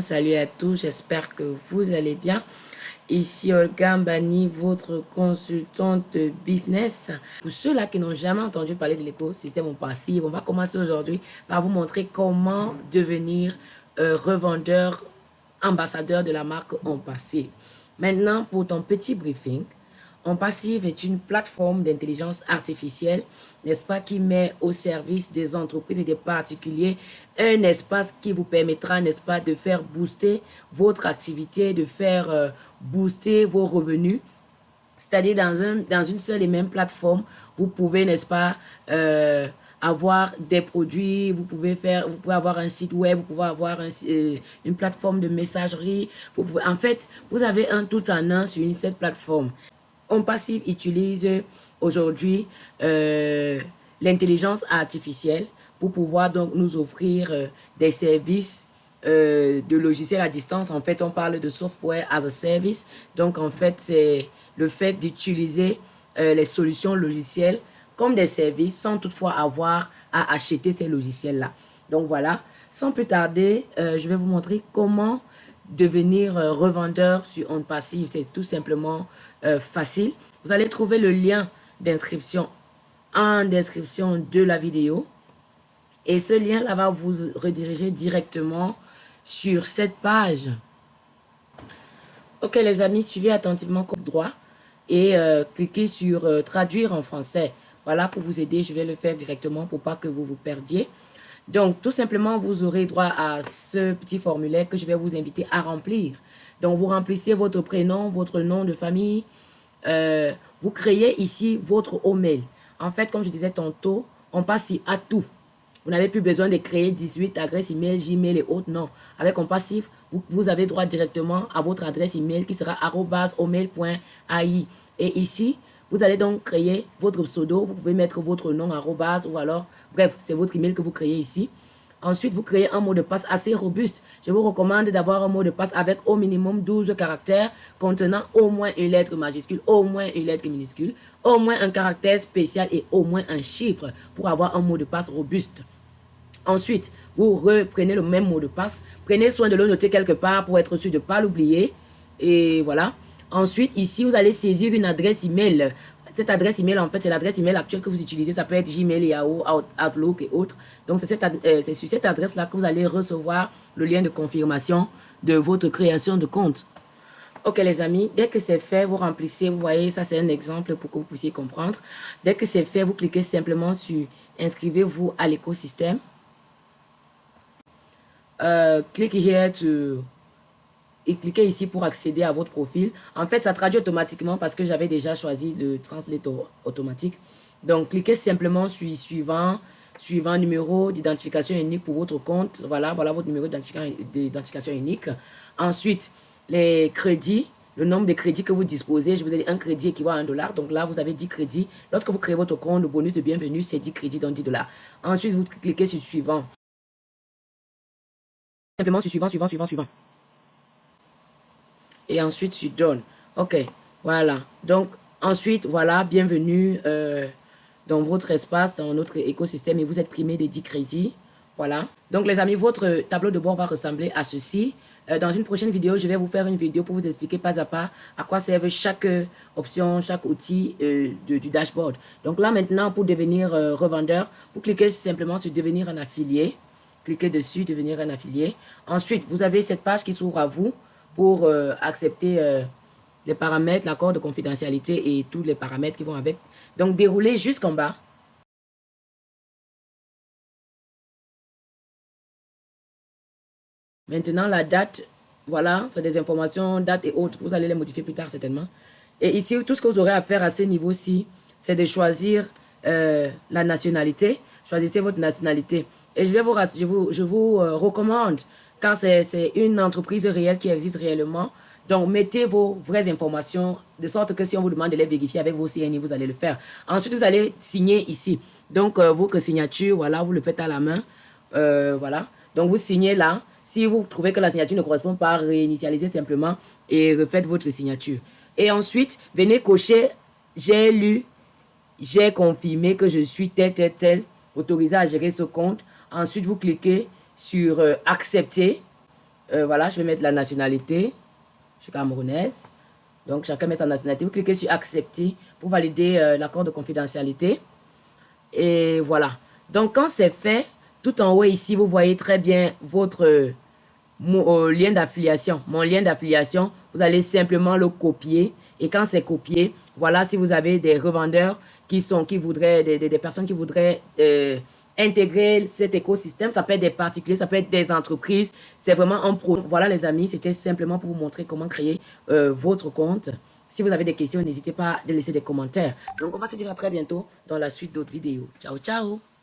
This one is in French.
salut à tous, j'espère que vous allez bien. Ici Olga Mbani, votre consultante business. Pour ceux-là qui n'ont jamais entendu parler de l'écosystème passif, on va commencer aujourd'hui par vous montrer comment devenir euh, revendeur, ambassadeur de la marque en passif. Maintenant, pour ton petit briefing, en Passive est une plateforme d'intelligence artificielle, n'est-ce pas, qui met au service des entreprises et des particuliers un espace qui vous permettra, n'est-ce pas, de faire booster votre activité, de faire euh, booster vos revenus. C'est-à-dire dans, un, dans une seule et même plateforme, vous pouvez, n'est-ce pas, euh, avoir des produits, vous pouvez faire, vous pouvez avoir un site web, vous pouvez avoir euh, une plateforme de messagerie. En fait, vous avez un tout en un sur une, cette plateforme. On Passive utilise aujourd'hui euh, l'intelligence artificielle pour pouvoir donc nous offrir euh, des services euh, de logiciels à distance. En fait, on parle de software as a service. Donc, en fait, c'est le fait d'utiliser les solutions logicielles comme des services sans toutefois avoir à acheter ces logiciels-là. Donc, voilà. Sans plus tarder, je vais vous montrer comment devenir revendeur sur On Passive. C'est tout simplement euh, facile. Vous allez trouver le lien d'inscription en description de la vidéo. Et ce lien-là va vous rediriger directement sur cette page. Ok les amis, suivez attentivement comme droit et euh, cliquez sur euh, traduire en français. Voilà, pour vous aider, je vais le faire directement pour pas que vous vous perdiez. Donc, tout simplement, vous aurez droit à ce petit formulaire que je vais vous inviter à remplir. Donc, vous remplissez votre prénom, votre nom de famille. Euh, vous créez ici votre email. En fait, comme je disais tantôt, on passe à tout. Vous n'avez plus besoin de créer 18 adresses email, Gmail et autres. Non. Avec un passif, vous, avez droit directement à votre adresse email qui sera omail.ai. Et ici, vous allez donc créer votre pseudo. Vous pouvez mettre votre nom arrobas ou alors, bref, c'est votre email que vous créez ici. Ensuite, vous créez un mot de passe assez robuste. Je vous recommande d'avoir un mot de passe avec au minimum 12 caractères contenant au moins une lettre majuscule, au moins une lettre minuscule, au moins un caractère spécial et au moins un chiffre pour avoir un mot de passe robuste. Ensuite, vous reprenez le même mot de passe. Prenez soin de le noter quelque part pour être sûr de ne pas l'oublier. Et voilà. Ensuite, ici, vous allez saisir une adresse email. Cette adresse email, en fait, c'est l'adresse email actuelle que vous utilisez. Ça peut être Gmail, Yahoo, Outlook et autres. Donc, c'est euh, sur cette adresse-là que vous allez recevoir le lien de confirmation de votre création de compte. Ok les amis, dès que c'est fait, vous remplissez, vous voyez, ça c'est un exemple pour que vous puissiez comprendre. Dès que c'est fait, vous cliquez simplement sur « Inscrivez-vous à l'écosystème euh, ». Clique here to et cliquez ici pour accéder à votre profil. En fait, ça traduit automatiquement parce que j'avais déjà choisi le translate automatique. Donc, cliquez simplement sur suivant, suivant numéro d'identification unique pour votre compte. Voilà, voilà votre numéro d'identification unique. Ensuite, les crédits, le nombre de crédits que vous disposez. Je vous ai dit un crédit équivaut à un dollar. Donc là, vous avez 10 crédits. Lorsque vous créez votre compte, le bonus de bienvenue, c'est 10 crédits, donc 10 dollars. Ensuite, vous cliquez sur suivant. Simplement sur suivant, suivant, suivant, suivant et ensuite tu donnes. Ok, voilà. Donc, ensuite, voilà, bienvenue euh, dans votre espace, dans notre écosystème et vous êtes primé des 10 crédits. Voilà. Donc, les amis, votre tableau de bord va ressembler à ceci. Euh, dans une prochaine vidéo, je vais vous faire une vidéo pour vous expliquer pas à pas à quoi servent chaque option, chaque outil euh, du dashboard. Donc là, maintenant, pour devenir revendeur, vous cliquez simplement sur « Devenir un affilié ». Cliquez dessus « Devenir un affilié ». Ensuite, vous avez cette page qui s'ouvre à vous pour euh, accepter euh, les paramètres, l'accord de confidentialité et tous les paramètres qui vont avec. Donc, dérouler jusqu'en bas. Maintenant, la date, voilà, c'est des informations, date et autres. Vous allez les modifier plus tard certainement. Et ici, tout ce que vous aurez à faire à ce niveau-ci, c'est de choisir euh, la nationalité. Choisissez votre nationalité. Et je, vais vous, je vous, je vous recommande car c'est une entreprise réelle qui existe réellement. Donc, mettez vos vraies informations de sorte que si on vous demande de les vérifier avec vos CNI, vous allez le faire. Ensuite, vous allez signer ici. Donc, euh, votre signature, voilà, vous le faites à la main. Euh, voilà. Donc, vous signez là. Si vous trouvez que la signature ne correspond pas, réinitialisez simplement et refaites votre signature. Et ensuite, venez cocher « J'ai lu, j'ai confirmé que je suis tel, tel, tel, autorisé à gérer ce compte ». Ensuite, vous cliquez sur euh, accepter Euh, voilà, je vais mettre la nationalité. Je suis camerounaise. Donc, chacun met sa nationalité. Vous cliquez sur accepter pour valider euh, l'accord de confidentialité. Et voilà. Donc, quand c'est fait, tout en haut ici, vous voyez très bien votre mon, lien d'affiliation. Mon lien d'affiliation, vous allez simplement le copier. Et quand c'est copié, voilà, si vous avez des revendeurs qui sont, qui voudraient, des, des, personnes qui voudraient euh, intégrer cet écosystème, ça peut être des particuliers, ça peut être des entreprises, c'est vraiment un pro. Voilà les amis, c'était simplement pour vous montrer comment créer euh, votre compte. Si vous avez des questions, n'hésitez pas à laisser des commentaires. Donc on va se dire à très bientôt dans la suite d'autres vidéos. Ciao, ciao